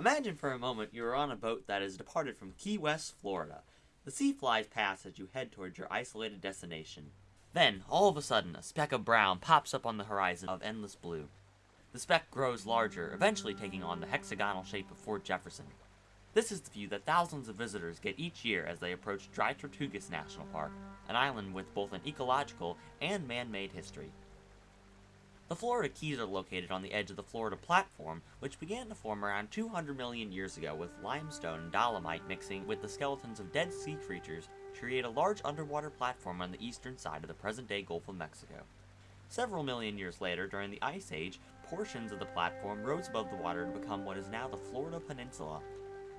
Imagine for a moment you are on a boat that has departed from Key West, Florida. The sea flies past as you head towards your isolated destination. Then, all of a sudden, a speck of brown pops up on the horizon of endless blue. The speck grows larger, eventually taking on the hexagonal shape of Fort Jefferson. This is the view that thousands of visitors get each year as they approach Dry Tortugas National Park, an island with both an ecological and man-made history. The Florida Keys are located on the edge of the Florida Platform, which began to form around 200 million years ago with limestone and dolomite mixing with the skeletons of dead sea creatures to create a large underwater platform on the eastern side of the present-day Gulf of Mexico. Several million years later, during the Ice Age, portions of the platform rose above the water to become what is now the Florida Peninsula.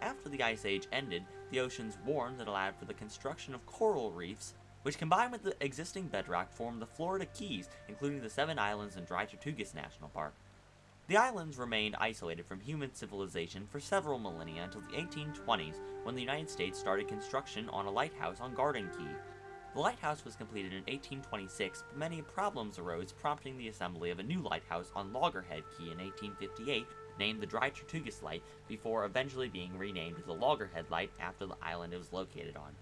After the Ice Age ended, the oceans warmed and allowed for the construction of coral reefs which combined with the existing bedrock form the Florida Keys, including the seven islands in Dry Tortugas National Park. The islands remained isolated from human civilization for several millennia until the 1820s when the United States started construction on a lighthouse on Garden Key. The lighthouse was completed in 1826, but many problems arose prompting the assembly of a new lighthouse on Loggerhead Key in 1858, named the Dry Tortugas Light, before eventually being renamed the Loggerhead Light after the island it was located on.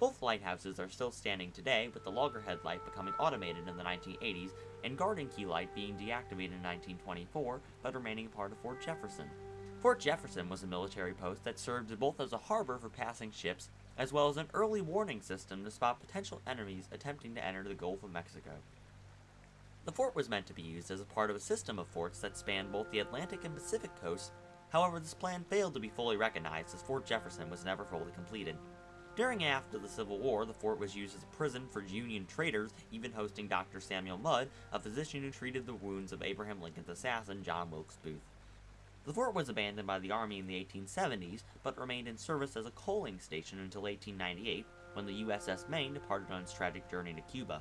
Both lighthouses are still standing today, with the Loggerhead light becoming automated in the 1980s, and Garden Key light being deactivated in 1924, but remaining a part of Fort Jefferson. Fort Jefferson was a military post that served both as a harbor for passing ships, as well as an early warning system to spot potential enemies attempting to enter the Gulf of Mexico. The fort was meant to be used as a part of a system of forts that spanned both the Atlantic and Pacific coasts, however this plan failed to be fully recognized as Fort Jefferson was never fully completed. During and after the Civil War, the fort was used as a prison for Union traitors, even hosting Dr. Samuel Mudd, a physician who treated the wounds of Abraham Lincoln's assassin, John Wilkes Booth. The fort was abandoned by the Army in the 1870s, but remained in service as a coaling station until 1898, when the USS Maine departed on its tragic journey to Cuba.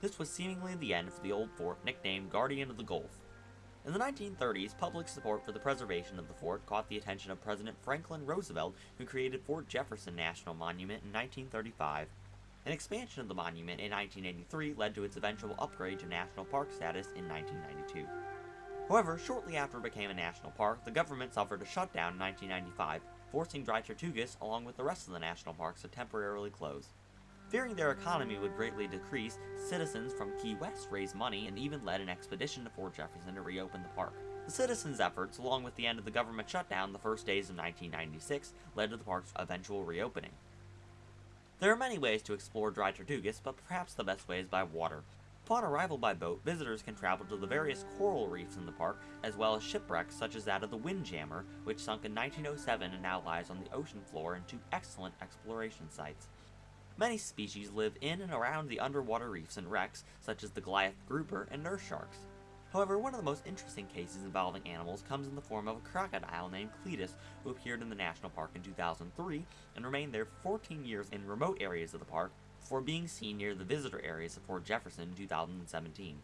This was seemingly the end for the old fort, nicknamed Guardian of the Gulf. In the 1930s, public support for the preservation of the fort caught the attention of President Franklin Roosevelt, who created Fort Jefferson National Monument in 1935. An expansion of the monument in 1983 led to its eventual upgrade to national park status in 1992. However, shortly after it became a national park, the government suffered a shutdown in 1995, forcing Dry Tortugas, along with the rest of the national parks, to temporarily close. Fearing their economy would greatly decrease, citizens from Key West raised money and even led an expedition to Fort Jefferson to reopen the park. The citizens' efforts, along with the end of the government shutdown the first days of 1996, led to the park's eventual reopening. There are many ways to explore Dry Tortugas, but perhaps the best way is by water. Upon arrival by boat, visitors can travel to the various coral reefs in the park, as well as shipwrecks such as that of the Windjammer, which sunk in 1907 and now lies on the ocean floor in two excellent exploration sites. Many species live in and around the underwater reefs and wrecks, such as the Goliath grouper and nurse sharks. However, one of the most interesting cases involving animals comes in the form of a crocodile named Cletus, who appeared in the national park in 2003 and remained there 14 years in remote areas of the park before being seen near the visitor areas of Fort Jefferson in 2017.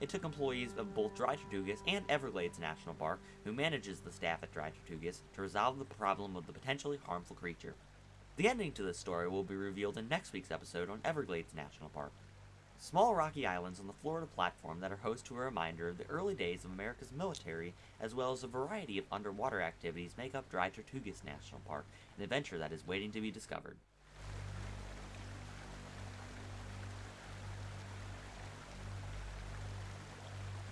It took employees of both Dry Tortugas and Everglades National Park, who manages the staff at Dry Tortugas, to resolve the problem of the potentially harmful creature. The ending to this story will be revealed in next week's episode on Everglades National Park. Small rocky islands on the Florida platform that are host to a reminder of the early days of America's military, as well as a variety of underwater activities make up Dry Tortugas National Park, an adventure that is waiting to be discovered.